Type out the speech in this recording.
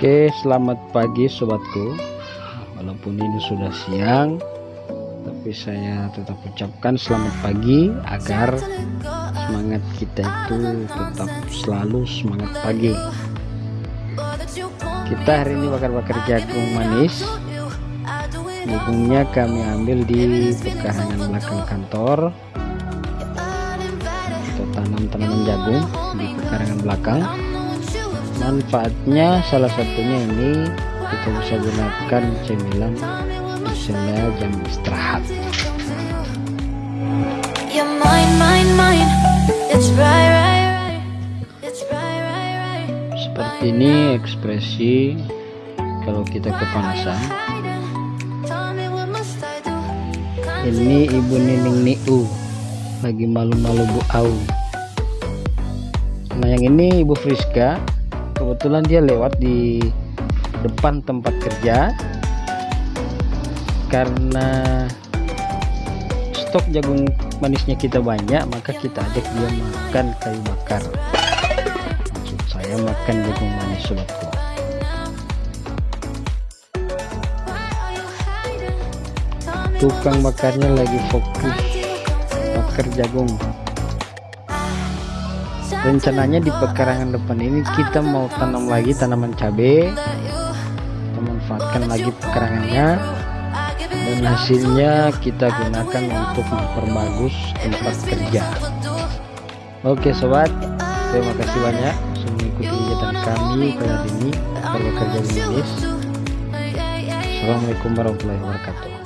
Oke selamat pagi sobatku. Walaupun ini sudah siang Tapi saya tetap ucapkan selamat pagi Agar semangat kita itu tetap selalu semangat pagi. Kita hari ini bakar-bakar jagung manis. Jagungnya kami ambil di pekarangan belakang kantor. Kita tanam tanaman jagung di pekarangan belakang manfaatnya salah satunya ini kita bisa gunakan cemilan di sela jam istirahat. Seperti ini ekspresi kalau kita kepanasan. Ini ibu Nining Niu. Lagi malu-malu Bu Au. Nah yang ini Ibu Friska kebetulan dia lewat di depan tempat kerja. Karena stok jagung manisnya kita banyak maka kita ajak dia makan kayu bakar. Maksud saya makan jagung manis sobatku tukang bakarnya lagi fokus bakar jagung rencananya di pekarangan depan ini kita mau tanam lagi tanaman cabai kita manfaatkan lagi pekarangannya dan hasilnya kita gunakan untuk memperbagus tempat kerja. Oke sobat. Terima kasih banyak sudah mengikuti kegiatan kami pada hari ini. Bekerja manis Assalamualaikum warahmatullahi wabarakatuh